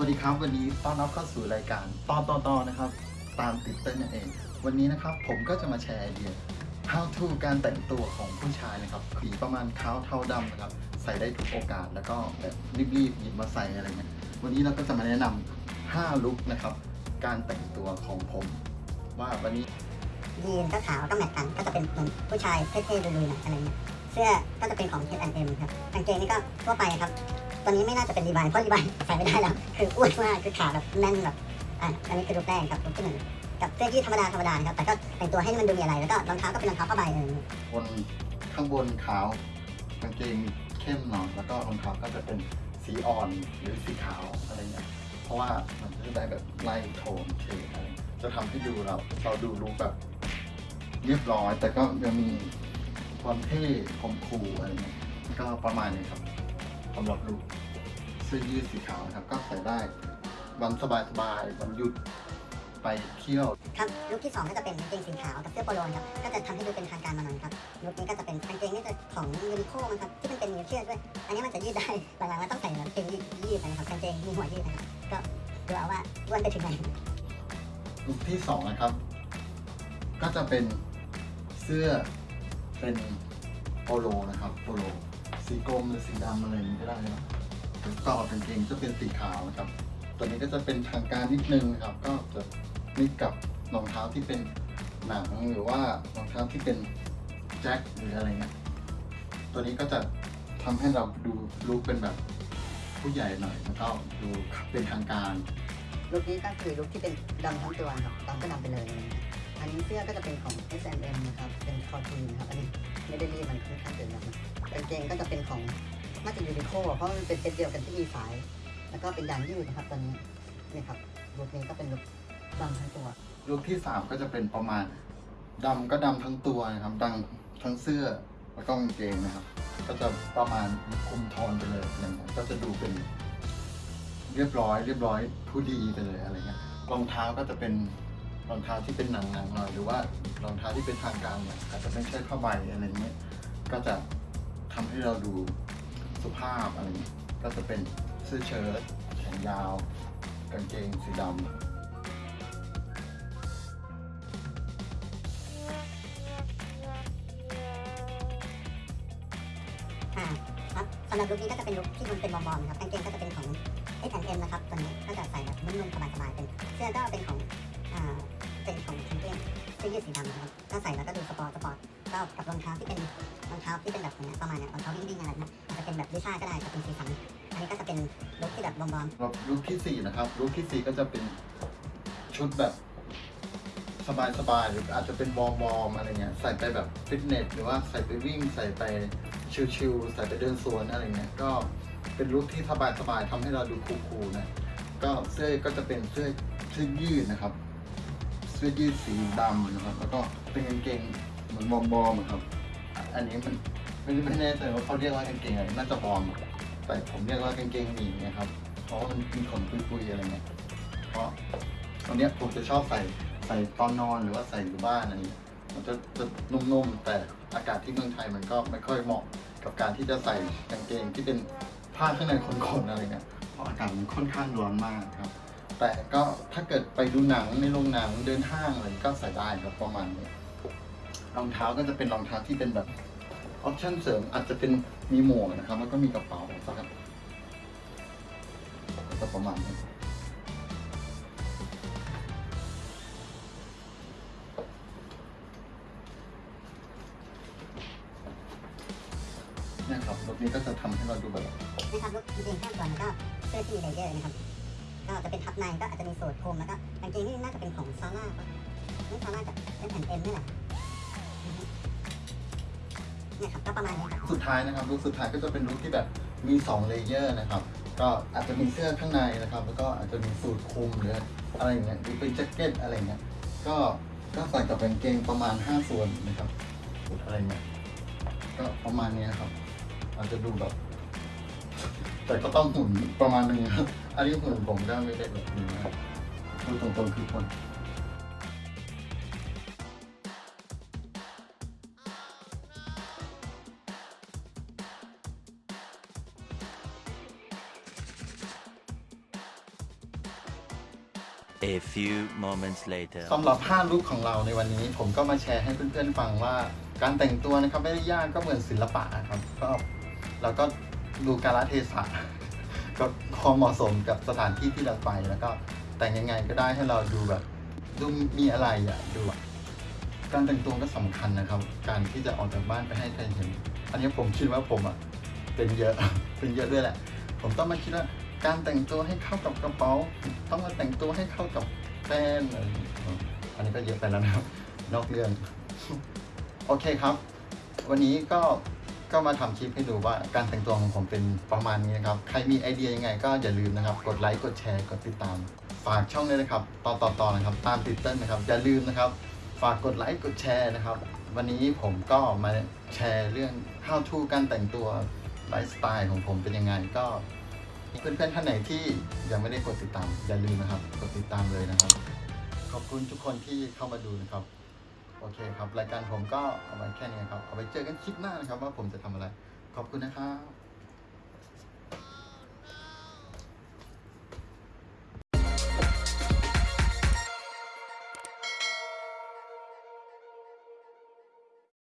วัสดีครับ วันนี้ต้อนรับเข้าสู่รายการตอนต่อๆนะครับ ตามติดเต้นนั่นเอง วันนี้นะครับผมก็จะมาแชร์ไอเดีย how to การแต่งตัวของผู้ชายนะครับสีประมาณขาวเทาดำนะครับ ใส่ได้ทุกโอกาสแล้วก็แบบรีบๆหยิบมาใส่อะไรเงี้ยวันนี้เราก็จะมาแนะนำ5ลุคนะครับ การแต่งตัวของผม ว่าวันนี้ยีนก็ขาวก็แมทกันก็จะเป็นเหมือนผู้ชายเท่ๆลุยๆหน่อยอะไรเงี้ยเสื้อก็จะเป็นของ H&M ครับกางเกงนี่ก็ทั่วไปครับ ตัวนี้ไม่น่าจะเป็นรีบายเพราะรีบายใส่ไม่ได้แล้ว คืออ้วนมากคือขาแบบแน่นแบบอะอันนี้คือรูปแรกครับรูปที่หนึ่งกับเสื้อยืดธรรมดาธรรมดานะครับแต่ก็แต่งตัวให้มันดูมีอะไรแล้วก็รองเท้าก็เป็นรองเท้าผ้าใบเออบนข้างบนขาวกางเกงเข้มหน่อยแล้วก็รองเท้าก็จะเป็นสีอ่อนหรือสีขาวอะไรเงี้ยเพราะว่ามันจะได้แบบไล่โทนเฉดอะไรจะทำให้ดูเราเราดูรู้แบบเรียบร้อย แต่ก็ยังมีความเท่คมคูลอะไรเงี้ยก็ประมาณนี้ครับสำหรับลุค เสื้อยืดสีขาวนะครับ ก็ใส่ได้วันสบายๆวันหยุดไปเที่ยวครับลุคที่สองก็จะเป็นกางเกงสีขาวกับเสื้อโปโลครับก็จะทำให้ดูเป็นทางการมาหน่อยครับลุคนี้ก็จะเป็นกางเกงนี่จะของยูนิโคมันครับที่มันเป็นมีเชือกด้วย อันนี้มันจะยืดได้หลังๆมันต้องใส่กางเกงยืดยืดนะครับกางเกงมีหัวยืดนะครับก็ดูเอาว่าอ้วนไปถึงไหนลุคที่สองนะครับ ก็จะเป็นเสื้อเป็นโปโลนะครับโปโลสีกรมหรือสีดำอะไรนี้ก็ได้นะ ก็กางเกงจะเป็นสีขาวนะครับ ตัวนี้ก็จะเป็นทางการนิดนึงนะครับ ก็จะมิกกับรองเท้าที่เป็นหนังหรือว่ารองเท้าที่เป็นแจ็คหรืออะไรเงี้ย ตัวนี้ก็จะทำให้เราดูลุคเป็นแบบผู้ใหญ่หน่อยแล้วก็ดูเป็นทางการลุคนี้ก็คือลุคที่เป็นดำทั้งตัวครับดำก็ดำไปเลย อันนี้เสื้อก็จะเป็นของ H&M นะครับ เป็นคอทีนะครับ อันนี้ไม่ได้รีดมันค่อนข้างเกินแล้วนะกางเกงก็จะเป็นของ น่าจะ Uniqlo เพราะมันเป็นเซตเดียวกันที่มีสาย แล้วก็เป็นยางยืดนะครับตอนนี้นี่ครับลุคนี้ก็เป็นลุคดำทั้งตัวลุคที่สามก็จะเป็นประมาณดำก็ดำทั้งตัวนะครับดำทั้งเสื้อแล้วก็กางเกงนะครับ ก็จะประมาณคุมโทนไปเลยอะไรเงี้ยก็จะดูเป็น เรียบร้อย เรียบร้อยผู้ดีไปเลยอะไรเงี้ยรองเท้าก็จะเป็นรองเท้าที่เป็นหนังๆหน่อยหรือว่ารองเท้าที่เป็นทางการหน่อยอาจจะไม่ใช่ผ้าใบอะไรเงี้ยก็จะทำให้เราดู สุภาพอะไรเงี้ยก็จะเป็นเสื้อเชิ้ตแขนยาว กางเกงสีดำอ่าครับสำหรับลุคนี้ก็จะเป็นลุคที่มันเป็นวอร์มๆนะครับกางเกงก็จะเป็นของ H&M นะครับตัวนี้ก็จะใส่แบบนุ่มๆสบายๆเป็นเสื้อก็เป็นของอ่าเป็นของกางเกงเสื้อยืดสีดำนะครับก็ใส่แล้วก็ดู sport sport ก็กับรองเท้าที่เป็นรองเท้าที่เป็นแบบเนี้ยประมาณเนี้ยรองเท้าวิ่งๆอะไรนะ จะเป็นแบบลิซ่าก็ได้จะเป็นสีสันอันนี้ก็จะเป็นลุคที่แบบวอร์มๆสำหรับลุคที่สี่นะครับลุคที่สี่ก็จะเป็นชุดแบบสบายๆหรืออาจจะเป็นวอร์มๆอะไรเงี้ยใส่ไปแบบฟิตเนสหรือว่าใส่ไปวิ่งใส่ไปชิลๆใส่ไปเดินสวนอะไรเงี้ยก็เป็นลุคที่สบายๆทำให้เราดูคูลๆนะก็เสื้อก็จะเป็นเสื้อเสื้อยืดนะครับ เสื้อยืดสีดำนะครับ แล้วก็เป็นกางเกงเหมือนวอมๆอะครับ อันนี้มัน ไม่ไม่แน่ใจว่าเขาเรียกว่ากางเกงอะไรน่าจะวอมแต่ผมเรียกว่ากางเกงหมีนะครับ เพราะว่ามันมีขนปุยๆอะไรเงี้ยเพราะตอนเนี้ยผมจะชอบใส่ใส่ตอนนอนหรือว่าใส่อยู่บ้านอะไรเงี้ยมันจะจะนุ่มๆแต่อากาศที่เมืองไทยมันก็ไม่ค่อยเหมาะกับการที่จะใส่กางเกงที่เป็นผ้าข้างในขนๆอะไรเงี้ยเพราะอากาศมันค่อนข้างร้อนมากครับ แต่ก็ถ้าเกิดไปดูหนังในโรงหนังเดินห้างอะไรก็ใส่ได้ครับประมาณนี้รองเท้าก็จะเป็นรองเท้าที่เป็นแบบ ออปชั่นเสริมอาจจะเป็นมีหมวกนะครับ แล้วก็มีกระเป๋าสักก็ประมาณนี้เนะครับรถนี้ก็จะทำให้เราดูแบบนะครับลุคกางเกงข้างตัวแล้วก็เสื้อที่มี layer นะครับ ก็จะเป็นทับในก็อาจจะมีสูทคลุมแล้วก็กางเกงนี่น่าจะเป็นของ Zara ปะนี่ Zara กับ H&M นี่แหละ เนี่ยครับก็ประมาณนี้ครับสุดท้ายนะครับลุคสุดท้ายก็จะเป็นลุคที่แบบมี2 layer นะครับ ก็อาจจะมีเสื้อข้างในนะครับ แล้วก็อาจจะมีสูทคลุมหรืออะไรอย่างเงี้ยหรือเป็นแจ็คเก็ตอะไรเงี้ยก็ก็ใส่กับกางเกงประมาณ 5 ส่วนนะครับสูทอะไรเงี้ยก็ประมาณนี้ครับ อาจจะดูแบบ แต่ก็ต้องหุ่นประมาณนึงครับ อันนี้หุ่นผมก็ไม่ได้แบบนี้นะพูดตรงๆคือคน A few moments later. สำหรับ5ลุคของเราในวันนี้ ผมก็มาแชร์ให้เพื่อนๆฟังว่า การแต่งตัวนะครับไม่ได้ยากก็เหมือนศิลปะครับก็เราก็ดูกาลเทศะก็พอเหมาะสมกับสถานที่ที่เราไปแล้วก็แต่งยังไงก็ได้ให้เราดูแบบดูมีอะไรอะดูแบบการแต่งตัวก็สำคัญนะครับ การที่จะออกจากบ้านไปให้ใครเห็น อันนี้ผมคิดว่าผมอะเป็นเยอะ เป็นเยอะด้วยแหละ ผมต้องมาคิดว่า การแต่งตัวให้เข้ากับกระเป๋า ต้องมาแต่งตัวให้เข้ากับแฟนอะไรอย่างเงี้ยอันนี้ก็เยอะไปแล้วนะครับ นอกเรื่อง โอเคครับ วันนี้ก็ก็มาทำคลิปให้ดูว่าการแต่งตัวของผมเป็นประมาณนี้นะครับ ใครมีไอเดียยังไง ก็อย่าลืมนะครับ กดไลค์ กดแชร์ กดติดตาม ฝากช่องด้วยนะครับ ต่อต่อต่อนะครับ ตามติดเต้นนะครับ อย่าลืมนะครับ ฝากกดไลค์ กดแชร์นะครับ วันนี้ผมก็มาแชร์เรื่อง how to การแต่งตัวไลฟ์สไตล์ของผมเป็นยังไงก็ เพื่อนๆท่านไหนที่ยังไม่ได้กดติดตาม อย่าลืมนะครับ กดติดตามเลยนะครับ ขอบคุณทุกคนที่เข้ามาดูนะครับ โอเคครับ รายการผมก็เอาไว้แค่นี้ครับ เอาไว้เจอกันคลิปหน้านะครับ ว่าผมจะทำอะไร ขอบคุณนะครับ